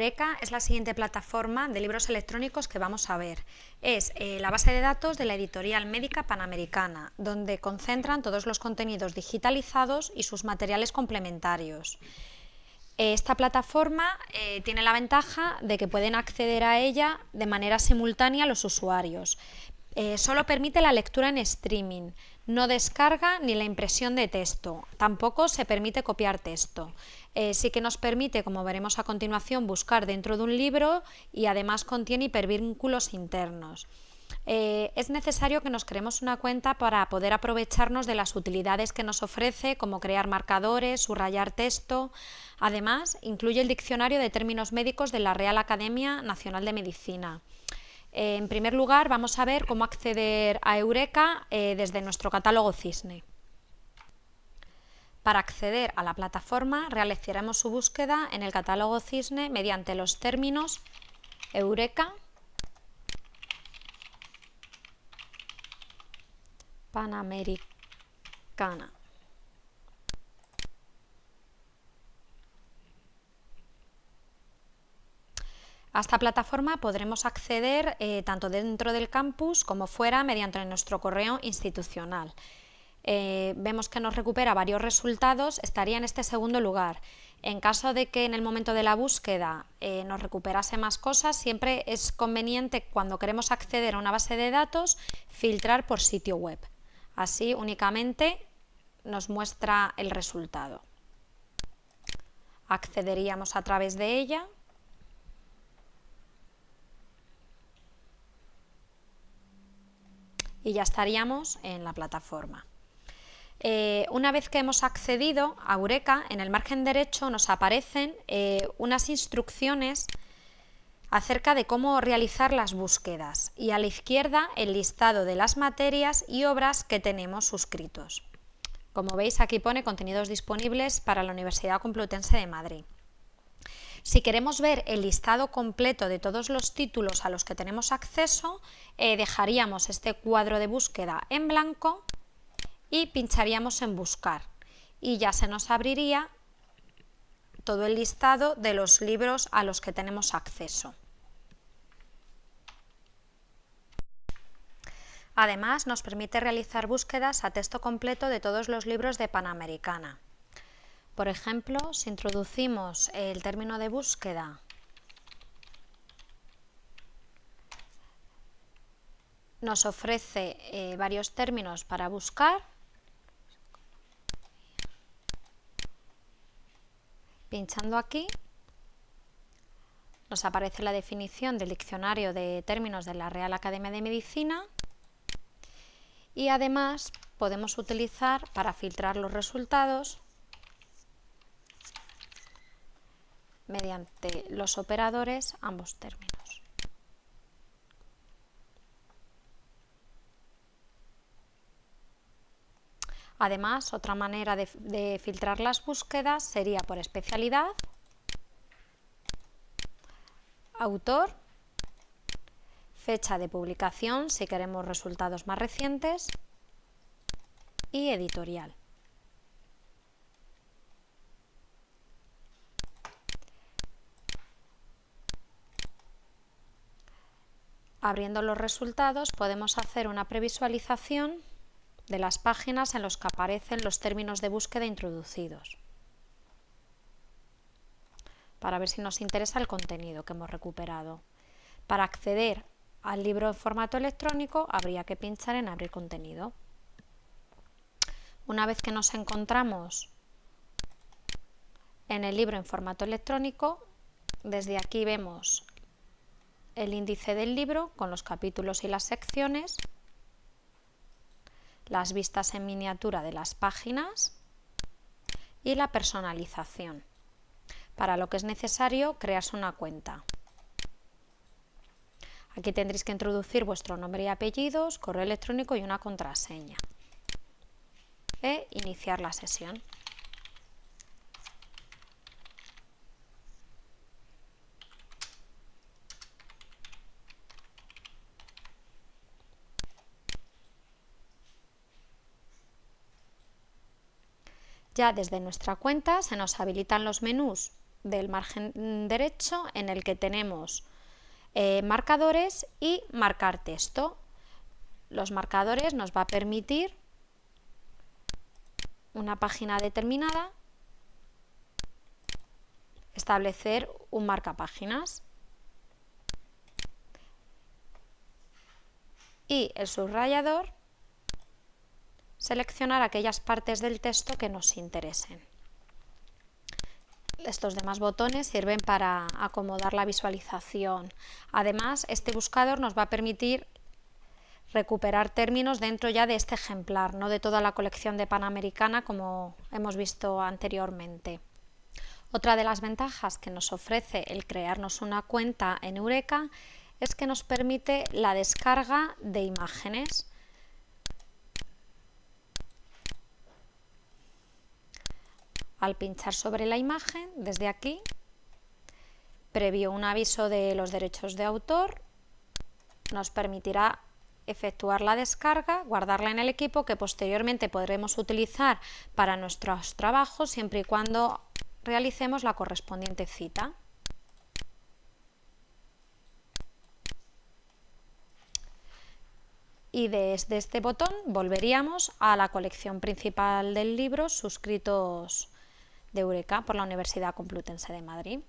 Eureka es la siguiente plataforma de libros electrónicos que vamos a ver. Es eh, la base de datos de la editorial médica panamericana, donde concentran todos los contenidos digitalizados y sus materiales complementarios. Esta plataforma eh, tiene la ventaja de que pueden acceder a ella de manera simultánea los usuarios. Eh, solo permite la lectura en streaming, no descarga ni la impresión de texto, tampoco se permite copiar texto. Eh, sí que nos permite, como veremos a continuación, buscar dentro de un libro y además contiene hipervínculos internos. Eh, es necesario que nos creemos una cuenta para poder aprovecharnos de las utilidades que nos ofrece, como crear marcadores, subrayar texto. Además, incluye el diccionario de términos médicos de la Real Academia Nacional de Medicina. Eh, en primer lugar, vamos a ver cómo acceder a Eureka desde nuestro catálogo Cisne. Para acceder a la plataforma realizaremos su búsqueda en el catálogo Cisne mediante los términos Eureka, Panamericana. A esta plataforma podremos acceder eh, tanto dentro del campus como fuera mediante nuestro correo institucional. Eh, vemos que nos recupera varios resultados, estaría en este segundo lugar. En caso de que en el momento de la búsqueda eh, nos recuperase más cosas, siempre es conveniente cuando queremos acceder a una base de datos filtrar por sitio web. Así únicamente nos muestra el resultado. Accederíamos a través de ella. Y ya estaríamos en la plataforma. Eh, una vez que hemos accedido a Eureka, en el margen derecho nos aparecen eh, unas instrucciones acerca de cómo realizar las búsquedas y a la izquierda el listado de las materias y obras que tenemos suscritos. Como veis aquí pone contenidos disponibles para la Universidad Complutense de Madrid. Si queremos ver el listado completo de todos los títulos a los que tenemos acceso, eh, dejaríamos este cuadro de búsqueda en blanco y pincharíamos en buscar y ya se nos abriría todo el listado de los libros a los que tenemos acceso. Además, nos permite realizar búsquedas a texto completo de todos los libros de Panamericana. Por ejemplo, si introducimos el término de búsqueda nos ofrece eh, varios términos para buscar. Pinchando aquí nos aparece la definición del diccionario de términos de la Real Academia de Medicina. Y además podemos utilizar para filtrar los resultados mediante los operadores ambos términos. Además, otra manera de, filtrar las búsquedas sería por especialidad, autor, fecha de publicación si queremos resultados más recientes y editorial. Abriendo los resultados podemos hacer una previsualización de las páginas en las que aparecen los términos de búsqueda introducidos para ver si nos interesa el contenido que hemos recuperado. Para acceder al libro en formato electrónico habría que pinchar en abrir contenido. Una vez que nos encontramos en el libro en formato electrónico, desde aquí vemos el índice del libro con los capítulos y las secciones las vistas en miniatura de las páginas y la personalización, para lo que es necesario crearse una cuenta. Aquí tendréis que introducir vuestro nombre y apellidos, correo electrónico y una contraseña. E iniciar la sesión. Ya desde nuestra cuenta se nos habilitan los menús del margen derecho en el que tenemos eh, marcadores y marcar texto. Los marcadores nos va a permitir una página determinada establecer un marcapáginas. Y el subrayador seleccionar aquellas partes del texto que nos interesen. Estos demás botones sirven para acomodar la visualización. Además, este buscador nos va a permitir recuperar términos dentro ya de este ejemplar, no de toda la colección de Panamericana como hemos visto anteriormente. Otra de las ventajas que nos ofrece el crearnos una cuenta en Eureka es que nos permite la descarga de imágenes. Al pinchar sobre la imagen, desde aquí, previo un aviso de los derechos de autor, nos permitirá efectuar la descarga, guardarla en el equipo que posteriormente podremos utilizar para nuestros trabajos siempre y cuando realicemos la correspondiente cita. Y desde este botón volveríamos a la colección principal del libro suscritos de Eureka por la Universidad Complutense de Madrid.